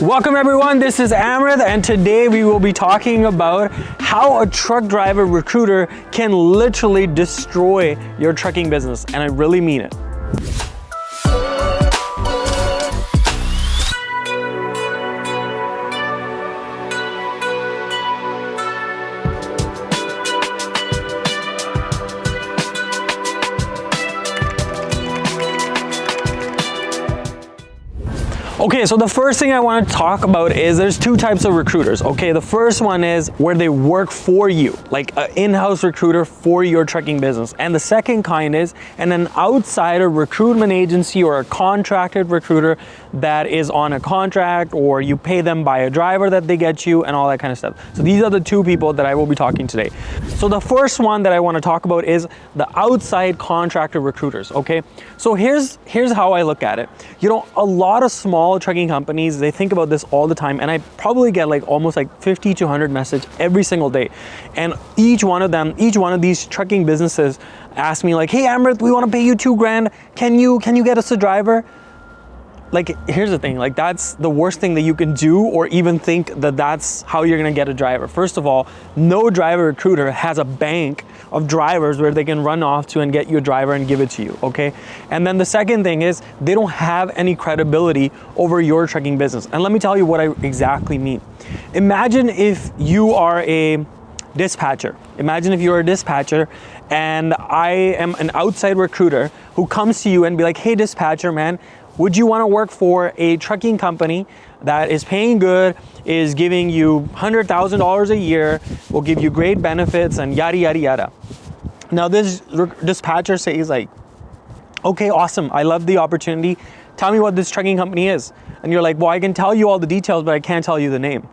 Welcome everyone, this is Amrit and today we will be talking about how a truck driver recruiter can literally destroy your trucking business and I really mean it. Okay, so the first thing I want to talk about is there's two types of recruiters. Okay, the first one is where they work for you, like an in-house recruiter for your trucking business. And the second kind is and an outsider recruitment agency or a contracted recruiter that is on a contract or you pay them by a driver that they get you and all that kind of stuff. So these are the two people that I will be talking today. So the first one that I want to talk about is the outside contractor recruiters. Okay, so here's here's how I look at it. You know, a lot of small small trucking companies, they think about this all the time. And I probably get like almost like 50 to 100 message every single day. And each one of them, each one of these trucking businesses ask me like, hey Amrit, we want to pay you two grand. Can you, can you get us a driver? like here's the thing like that's the worst thing that you can do or even think that that's how you're going to get a driver first of all no driver recruiter has a bank of drivers where they can run off to and get you a driver and give it to you okay? And then the second thing is they don't have any credibility over your trucking business. And let me tell you what i exactly mean. Imagine if you are a dispatcher. Imagine if you're a dispatcher and i am an outside recruiter who comes to you and be like hey dispatcher man would you want to work for a trucking company that is paying good, is giving you $100,000 a year, will give you great benefits and yada, yada, yada. Now this dispatcher says like, okay, awesome. I love the opportunity. Tell me what this trucking company is. And you're like, well, I can tell you all the details, but I can't tell you the name.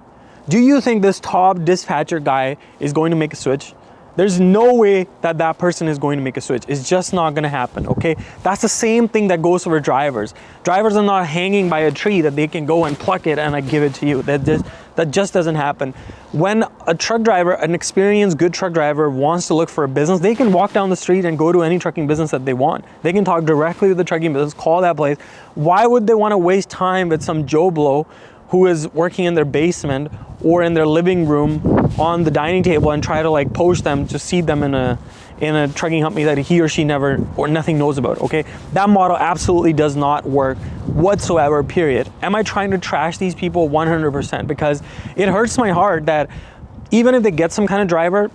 Do you think this top dispatcher guy is going to make a switch? There's no way that that person is going to make a switch. It's just not going to happen, okay? That's the same thing that goes for drivers. Drivers are not hanging by a tree that they can go and pluck it and I give it to you. That just, that just doesn't happen. When a truck driver, an experienced good truck driver wants to look for a business, they can walk down the street and go to any trucking business that they want. They can talk directly with the trucking business, call that place. Why would they want to waste time with some Joe Blow who is working in their basement or in their living room on the dining table and try to like poach them to seed them in a in a trucking company that he or she never or nothing knows about okay? That model absolutely does not work whatsoever period. Am i trying to trash these people 100% because it hurts my heart that even if they get some kind of driver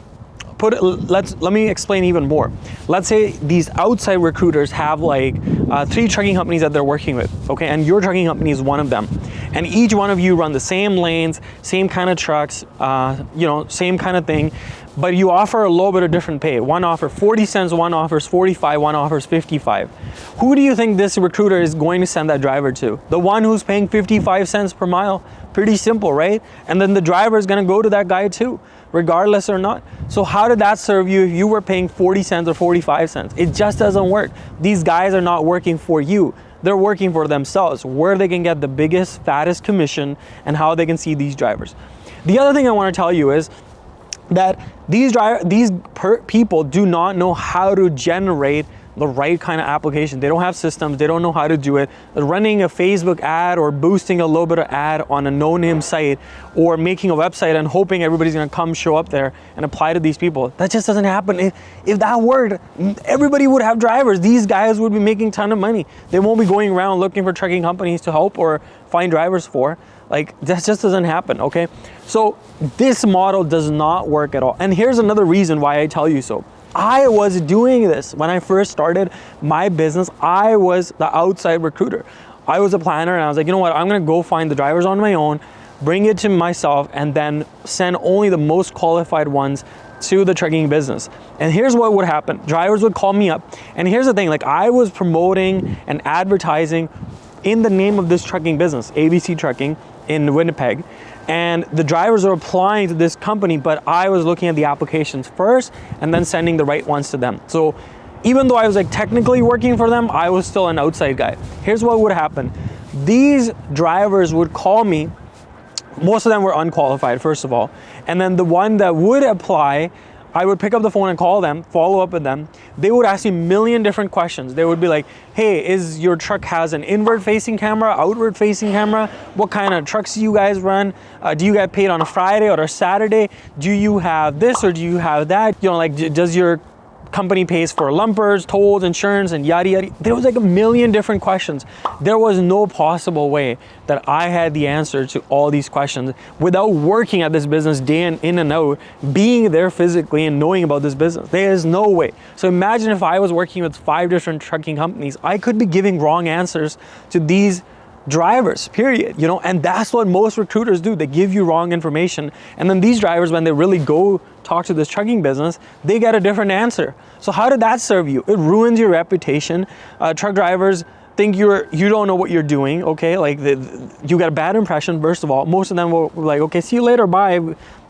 put it, let's let me explain even more. Let's say these outside recruiters have like uh, three trucking companies that they're working with, okay, and your trucking company is one of them, and each one of you run the same lanes, same kind of trucks, uh, you know, same kind of thing, but you offer a little bit of different pay. One offers 40 cents, one offers 45, one offers 55. Who do you think this recruiter is going to send that driver to? The one who's paying 55 cents per mile? Pretty simple, right? And then the driver is going to go to that guy too regardless or not. So how did that serve you if you were paying 40 cents or 45 cents? It just doesn't work. These guys are not working for you. They're working for themselves, where they can get the biggest, fattest commission and how they can see these drivers. The other thing I want to tell you is that these driver, these people do not know how to generate the right kind of application. They don't have systems, they don't know how to do it. Running a Facebook ad or boosting a little bit of ad on a no-name site or making a website and hoping everybody's gonna come show up there and apply to these people. That just doesn't happen. If, if that worked, everybody would have drivers. These guys would be making ton of money. They won't be going around looking for trucking companies to help or find drivers for. Like that just doesn't happen, okay? So this model does not work at all. And here's another reason why I tell you so. I was doing this when I first started my business. I was the outside recruiter. I was a planner and I was like, you know what? I'm to go find the drivers on my own, bring it to myself, and then send only the most qualified ones to the trucking business. And here's what would happen. Drivers would call me up. And here's the thing, like I was promoting and advertising in the name of this trucking business, ABC Trucking in Winnipeg and the drivers are applying to this company, but I was looking at the applications first and then sending the right ones to them. So even though I was like technically working for them, I was still an outside guy. Here's what would happen. These drivers would call me, most of them were unqualified, first of all, and then the one that would apply, I would pick up the phone and call them, follow up with them. They would ask me a million different questions. They would be like, hey, is your truck has an inward facing camera, outward facing camera? What kind of trucks do you guys run? Uh, do you get paid on a Friday or a Saturday? Do you have this or do you have that? You know, like, does your company pays for lumpers, tolls, insurance, and yada yada. There was like a million different questions. There was no possible way that I had the answer to all these questions without working at this business day in, in and out, being there physically and knowing about this business. There is no way. So imagine if I was working with five different trucking companies, I could be giving wrong answers to these drivers period you know and that's what most recruiters do. They give you wrong information. And then these drivers when they really go talk to this trucking business they get a different answer. So how did that serve you? It ruins your reputation. Uh, truck drivers think you're you don't know what you're doing okay? Like the, you got a bad impression first of all. Most of them will like okay see you later bye.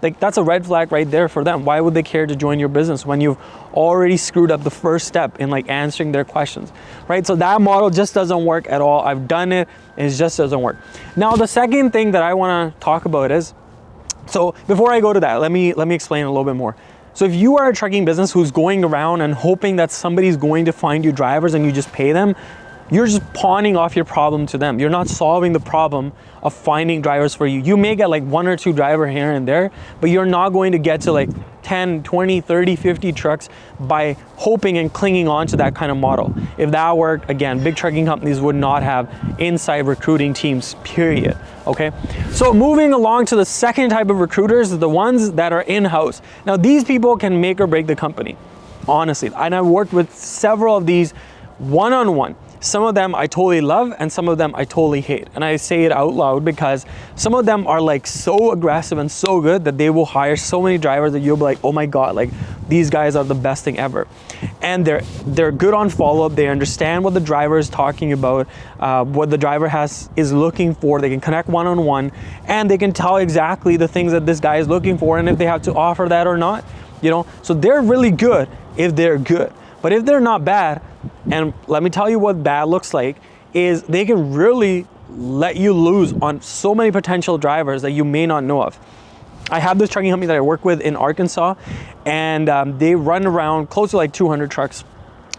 Like that's a red flag right there for them. Why would they care to join your business when you've already screwed up the first step in like answering their questions right? So that model just doesn't work at all. I've done it it just doesn't work. Now the second thing that i want to talk about is so before i go to that let me let me explain a little bit more. So if you are a trucking business who's going around and hoping that somebody's going to find you drivers and you just pay them you're just pawning off your problem to them. You're not solving the problem of finding drivers for you. You may get like one or two driver here and there, but you're not going to get to like 10, 20, 30, 50 trucks by hoping and clinging on to that kind of model. If that worked, again, big trucking companies would not have inside recruiting teams, period. Okay. So moving along to the second type of recruiters, the ones that are in-house. Now these people can make or break the company, honestly. And I've worked with several of these one-on-one. -on -one. Some of them I totally love and some of them I totally hate. And I say it out loud because some of them are like so aggressive and so good that they will hire so many drivers that you'll be like, oh my God, like these guys are the best thing ever. And they're, they're good on follow-up. They understand what the driver is talking about, uh, what the driver has is looking for. They can connect one-on-one -on -one, and they can tell exactly the things that this guy is looking for and if they have to offer that or not, you know? So they're really good if they're good. But if they're not bad, and let me tell you what bad looks like, is they can really let you lose on so many potential drivers that you may not know of. I have this trucking company that I work with in Arkansas, and um, they run around close to like 200 trucks.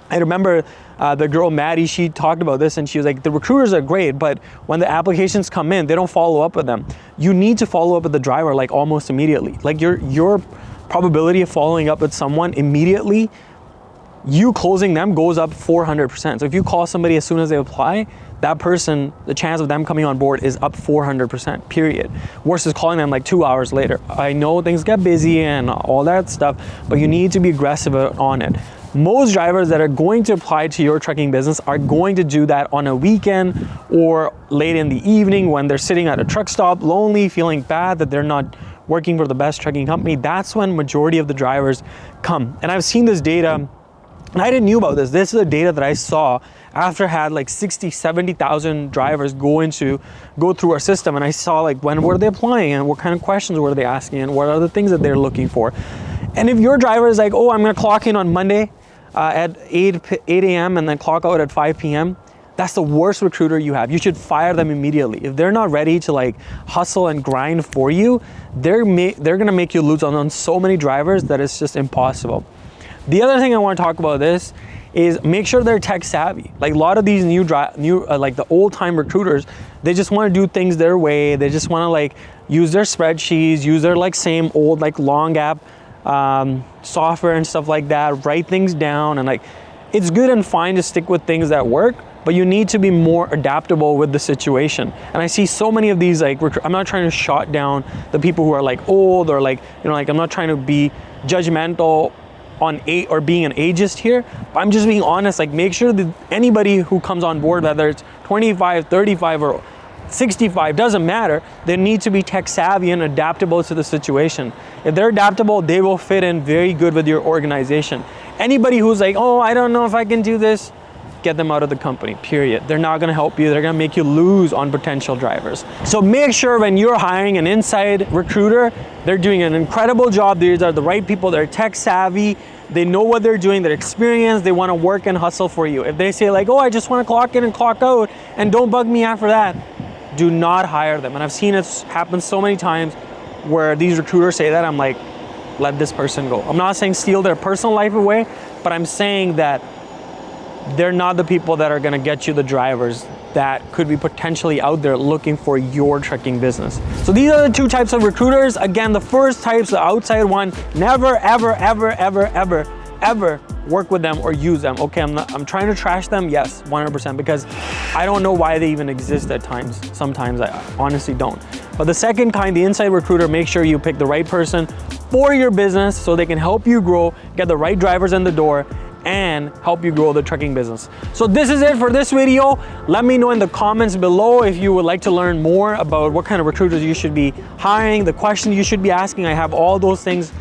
I remember uh, the girl Maddie, she talked about this and she was like, the recruiters are great, but when the applications come in, they don't follow up with them. You need to follow up with the driver like almost immediately. Like your, your probability of following up with someone immediately you closing them goes up 400%. So if you call somebody as soon as they apply, that person, the chance of them coming on board is up 400%, period. Versus calling them like two hours later. I know things get busy and all that stuff, but you need to be aggressive on it. Most drivers that are going to apply to your trucking business are going to do that on a weekend or late in the evening when they're sitting at a truck stop, lonely, feeling bad that they're not working for the best trucking company. That's when majority of the drivers come. And I've seen this data and I didn't knew about this. This is the data that I saw after I had like 60, 70,000 drivers go into, go through our system. And I saw like when were they applying and what kind of questions were they asking and what are the things that they're looking for. And if your driver is like, oh, I'm gonna clock in on Monday uh, at 8, 8 a.m. and then clock out at 5 p.m., that's the worst recruiter you have. You should fire them immediately. If they're not ready to like hustle and grind for you, they're, they're gonna make you lose on, on so many drivers that it's just impossible. The other thing I want to talk about this is make sure they're tech savvy. Like a lot of these new, new uh, like the old time recruiters, they just want to do things their way. They just want to like use their spreadsheets, use their like same old like long app um, software and stuff like that, write things down and like, it's good and fine to stick with things that work, but you need to be more adaptable with the situation. And I see so many of these like, I'm not trying to shot down the people who are like old or like, you know, like I'm not trying to be judgmental on eight or being an ageist here. I'm just being honest, like make sure that anybody who comes on board, whether it's 25, 35 or 65, doesn't matter. They need to be tech savvy and adaptable to the situation. If they're adaptable, they will fit in very good with your organization. Anybody who's like, oh, I don't know if I can do this, get them out of the company, period. They're not gonna help you. They're gonna make you lose on potential drivers. So make sure when you're hiring an inside recruiter, they're doing an incredible job. These are the right people. They're tech savvy. They know what they're doing. They're experienced. They wanna work and hustle for you. If they say like, oh, I just wanna clock in and clock out and don't bug me after that, do not hire them. And I've seen it happen so many times where these recruiters say that, I'm like, let this person go. I'm not saying steal their personal life away, but I'm saying that they're not the people that are gonna get you the drivers that could be potentially out there looking for your trucking business. So these are the two types of recruiters. Again, the first type's the outside one. Never, ever, ever, ever, ever, ever work with them or use them. Okay, I'm not, I'm trying to trash them, yes, 100%, because I don't know why they even exist at times. Sometimes I honestly don't. But the second kind, the inside recruiter, make sure you pick the right person for your business so they can help you grow, get the right drivers in the door, and help you grow the trucking business. So this is it for this video. Let me know in the comments below if you would like to learn more about what kind of recruiters you should be hiring, the questions you should be asking. I have all those things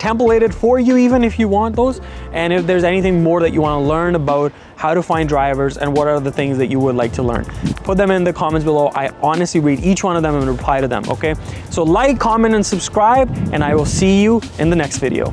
templated for you even if you want those. And if there's anything more that you want to learn about how to find drivers and what are the things that you would like to learn, put them in the comments below. I honestly read each one of them and reply to them, okay? So like, comment, and subscribe, and I will see you in the next video.